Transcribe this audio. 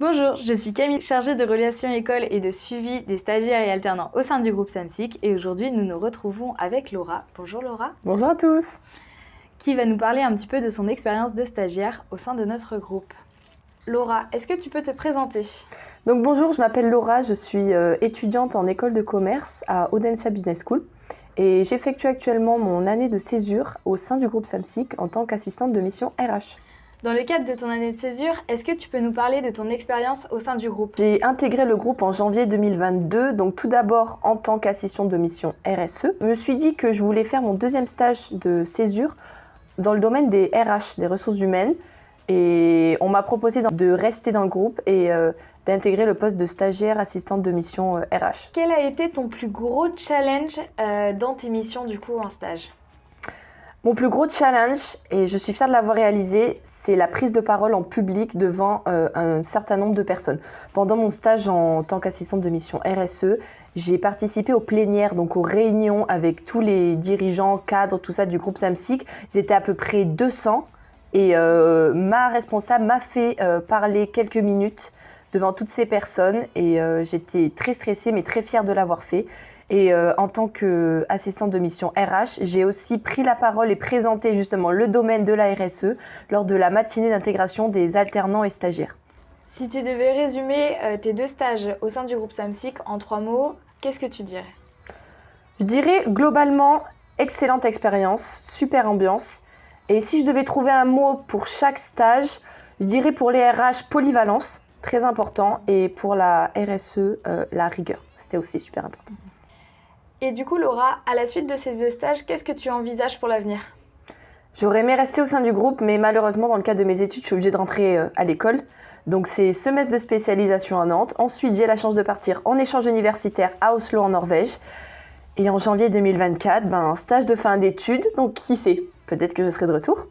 Bonjour, je suis Camille, chargée de relations école et de suivi des stagiaires et alternants au sein du groupe SAMSIC et aujourd'hui nous nous retrouvons avec Laura. Bonjour Laura. Bonjour à tous. Qui va nous parler un petit peu de son expérience de stagiaire au sein de notre groupe. Laura, est-ce que tu peux te présenter? Donc bonjour, je m'appelle Laura, je suis euh, étudiante en école de commerce à Audencia Business School et j'effectue actuellement mon année de césure au sein du groupe SAMSIC en tant qu'assistante de mission RH. Dans le cadre de ton année de césure, est-ce que tu peux nous parler de ton expérience au sein du groupe J'ai intégré le groupe en janvier 2022, donc tout d'abord en tant qu'assistante de mission RSE. Je me suis dit que je voulais faire mon deuxième stage de césure dans le domaine des RH, des ressources humaines. Et on m'a proposé de rester dans le groupe et euh, d'intégrer le poste de stagiaire assistante de mission RH. Euh, Quel a été ton plus gros challenge euh, dans tes missions du coup en stage? Mon plus gros challenge, et je suis fière de l'avoir réalisé, c'est la prise de parole en public devant euh, un certain nombre de personnes. Pendant mon stage en tant qu'assistante de mission RSE, j'ai participé aux plénières, donc aux réunions avec tous les dirigeants, cadres, tout ça du groupe SAMSIC. Ils étaient à peu près 200 et euh, ma responsable m'a fait euh, parler quelques minutes devant toutes ces personnes et j'étais très stressée mais très fière de l'avoir fait. Et euh, en tant qu'assistante de mission RH, j'ai aussi pris la parole et présenté justement le domaine de la RSE lors de la matinée d'intégration des alternants et stagiaires. Si tu devais résumer euh, tes deux stages au sein du groupe SAMSIC en trois mots, qu'est-ce que tu dirais? Je dirais globalement excellente expérience, super ambiance. Et si je devais trouver un mot pour chaque stage, je dirais pour les RH polyvalence, très important, et pour la RSE, euh, la rigueur. C'était aussi super important. Et du coup, Laura, à la suite de ces deux stages, qu'est-ce que tu envisages pour l'avenir? J'aurais aimé rester au sein du groupe, mais malheureusement, dans le cadre de mes études, je suis obligée de rentrer euh, à l'école. Donc c'est semestre de spécialisation à Nantes. Ensuite, j'ai la chance de partir en échange universitaire à Oslo en Norvège. Et en janvier 2024, ben, stage de fin d'études. Donc qui sait, peut-être que je serai de retour.